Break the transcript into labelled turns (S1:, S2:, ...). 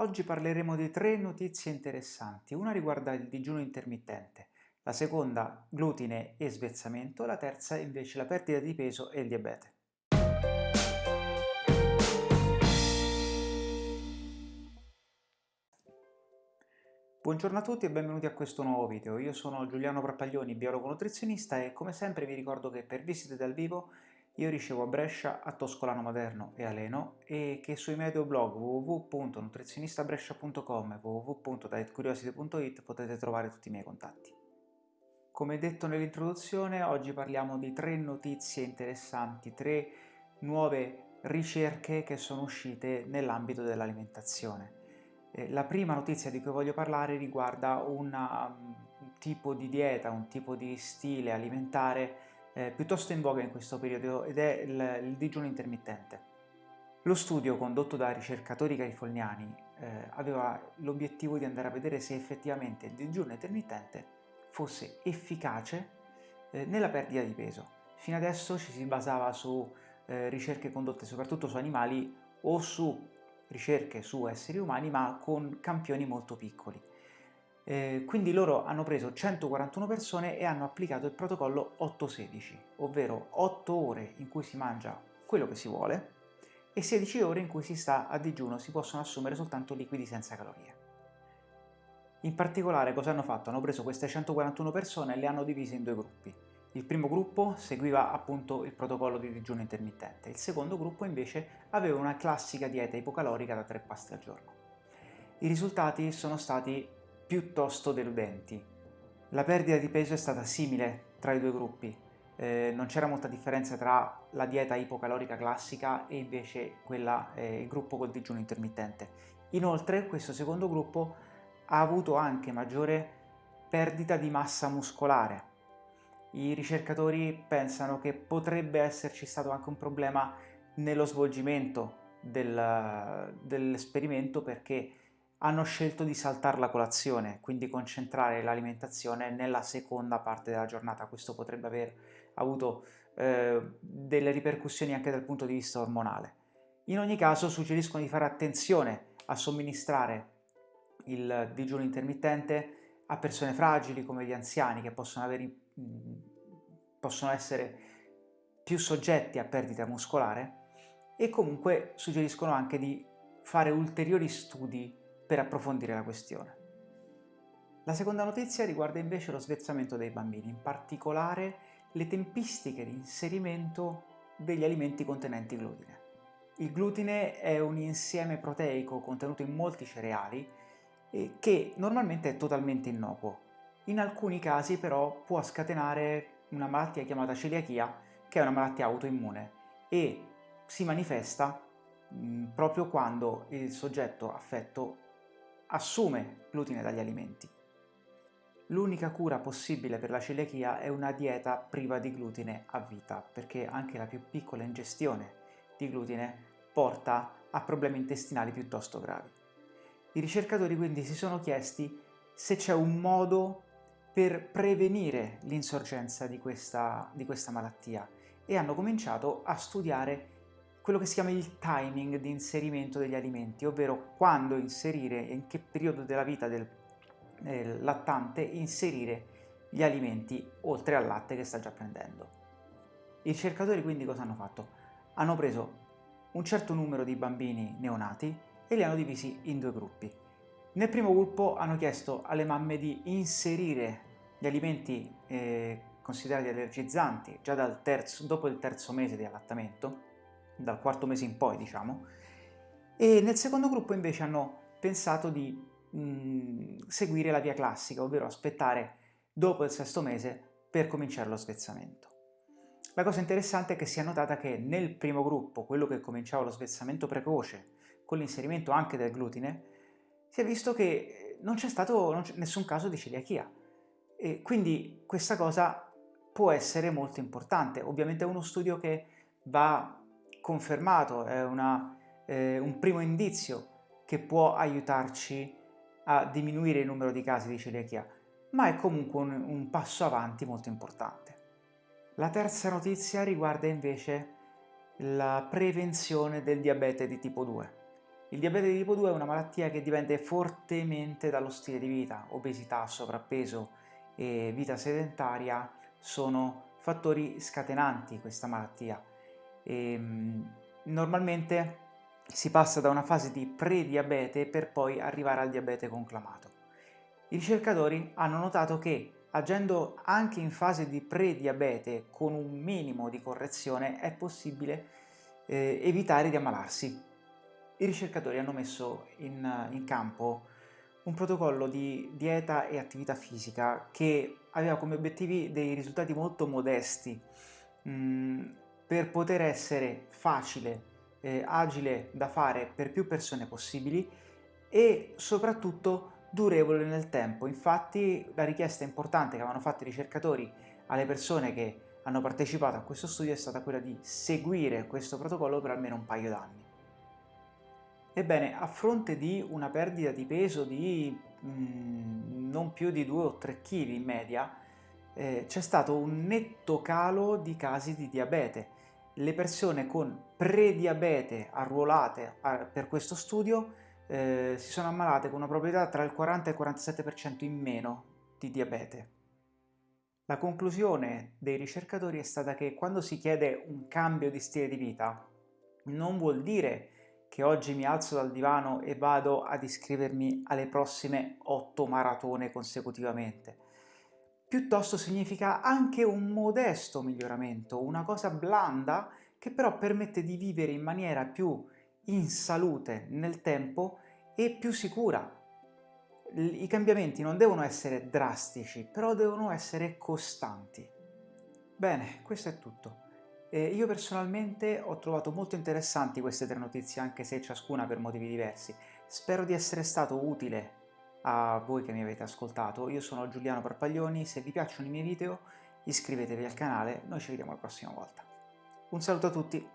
S1: Oggi parleremo di tre notizie interessanti. Una riguarda il digiuno intermittente, la seconda glutine e svezzamento, la terza invece la perdita di peso e il diabete. Buongiorno a tutti e benvenuti a questo nuovo video. Io sono Giuliano Prappaglioni, biologo nutrizionista e come sempre vi ricordo che per visite dal vivo io ricevo a Brescia, a Toscolano Maderno e a Leno e che sui miei due blog www.nutrizionistabrescia.com e www.dietcuriosity.it potete trovare tutti i miei contatti. Come detto nell'introduzione, oggi parliamo di tre notizie interessanti, tre nuove ricerche che sono uscite nell'ambito dell'alimentazione. Eh, la prima notizia di cui voglio parlare riguarda una, un tipo di dieta, un tipo di stile alimentare eh, piuttosto in voga in questo periodo ed è il, il digiuno intermittente. Lo studio condotto da ricercatori californiani eh, aveva l'obiettivo di andare a vedere se effettivamente il digiuno intermittente fosse efficace eh, nella perdita di peso. Fino adesso ci si basava su eh, ricerche condotte soprattutto su animali o su ricerche su esseri umani ma con campioni molto piccoli. Eh, quindi loro hanno preso 141 persone e hanno applicato il protocollo 8-16, ovvero 8 ore in cui si mangia quello che si vuole e 16 ore in cui si sta a digiuno, si possono assumere soltanto liquidi senza calorie. In particolare cosa hanno fatto? Hanno preso queste 141 persone e le hanno divise in due gruppi. Il primo gruppo seguiva appunto il protocollo di digiuno intermittente, il secondo gruppo invece aveva una classica dieta ipocalorica da tre pasti al giorno. I risultati sono stati piuttosto deludenti. La perdita di peso è stata simile tra i due gruppi, eh, non c'era molta differenza tra la dieta ipocalorica classica e invece quella, eh, il gruppo col digiuno intermittente. Inoltre questo secondo gruppo ha avuto anche maggiore perdita di massa muscolare. I ricercatori pensano che potrebbe esserci stato anche un problema nello svolgimento del, dell'esperimento perché hanno scelto di saltare la colazione, quindi concentrare l'alimentazione nella seconda parte della giornata. Questo potrebbe aver avuto eh, delle ripercussioni anche dal punto di vista ormonale. In ogni caso suggeriscono di fare attenzione a somministrare il digiuno intermittente a persone fragili come gli anziani che possono, avere, possono essere più soggetti a perdita muscolare e comunque suggeriscono anche di fare ulteriori studi per approfondire la questione. La seconda notizia riguarda invece lo svezzamento dei bambini, in particolare le tempistiche di inserimento degli alimenti contenenti glutine. Il glutine è un insieme proteico contenuto in molti cereali eh, che normalmente è totalmente innocuo. In alcuni casi però può scatenare una malattia chiamata celiachia, che è una malattia autoimmune e si manifesta mh, proprio quando il soggetto affetto assume glutine dagli alimenti. L'unica cura possibile per la celiachia è una dieta priva di glutine a vita, perché anche la più piccola ingestione di glutine porta a problemi intestinali piuttosto gravi. I ricercatori quindi si sono chiesti se c'è un modo per prevenire l'insorgenza di di questa malattia e hanno cominciato a studiare quello che si chiama il timing di inserimento degli alimenti, ovvero quando inserire in che periodo della vita del eh, lattante inserire gli alimenti oltre al latte che sta già prendendo. I ricercatori quindi cosa hanno fatto? Hanno preso un certo numero di bambini neonati e li hanno divisi in due gruppi. Nel primo gruppo hanno chiesto alle mamme di inserire gli alimenti eh, considerati allergizzanti già terzo, dopo il terzo mese di allattamento dal quarto mese in poi diciamo, e nel secondo gruppo invece hanno pensato di mh, seguire la via classica, ovvero aspettare dopo il sesto mese per cominciare lo svezzamento. La cosa interessante è che si è notata che nel primo gruppo, quello che cominciava lo svezzamento precoce, con l'inserimento anche del glutine, si è visto che non c'è stato nessun caso di celiachia. E quindi questa cosa può essere molto importante. Ovviamente è uno studio che va confermato, è una, eh, un primo indizio che può aiutarci a diminuire il numero di casi di celiachia, ma è comunque un, un passo avanti molto importante. La terza notizia riguarda invece la prevenzione del diabete di tipo 2. Il diabete di tipo 2 è una malattia che dipende fortemente dallo stile di vita, obesità, sovrappeso e vita sedentaria sono fattori scatenanti questa malattia. E, ehm, normalmente si passa da una fase di prediabete per poi arrivare al diabete conclamato. I ricercatori hanno notato che agendo anche in fase di prediabete con un minimo di correzione è possibile eh, evitare di ammalarsi. I ricercatori hanno messo in, in campo un protocollo di dieta e attività fisica che aveva come obiettivi dei risultati molto modesti mm, per poter essere facile, eh, agile da fare per più persone possibili e soprattutto durevole nel tempo. Infatti la richiesta importante che avevano fatto i ricercatori alle persone che hanno partecipato a questo studio è stata quella di seguire questo protocollo per almeno un paio d'anni. Ebbene, a fronte di una perdita di peso di mm, non più di 2 o 3 kg in media, eh, c'è stato un netto calo di casi di diabete. Le persone con prediabete arruolate per questo studio eh, si sono ammalate con una probabilità tra il 40 e il 47% in meno di diabete. La conclusione dei ricercatori è stata che quando si chiede un cambio di stile di vita non vuol dire che oggi mi alzo dal divano e vado ad iscrivermi alle prossime 8 maratone consecutivamente. Piuttosto significa anche un modesto miglioramento, una cosa blanda che però permette di vivere in maniera più in salute nel tempo e più sicura. I cambiamenti non devono essere drastici, però devono essere costanti. Bene, questo è tutto. Eh, io personalmente ho trovato molto interessanti queste tre notizie, anche se ciascuna per motivi diversi. Spero di essere stato utile a voi che mi avete ascoltato. Io sono Giuliano Parpaglioni, se vi piacciono i miei video iscrivetevi al canale, noi ci vediamo la prossima volta. Un saluto a tutti!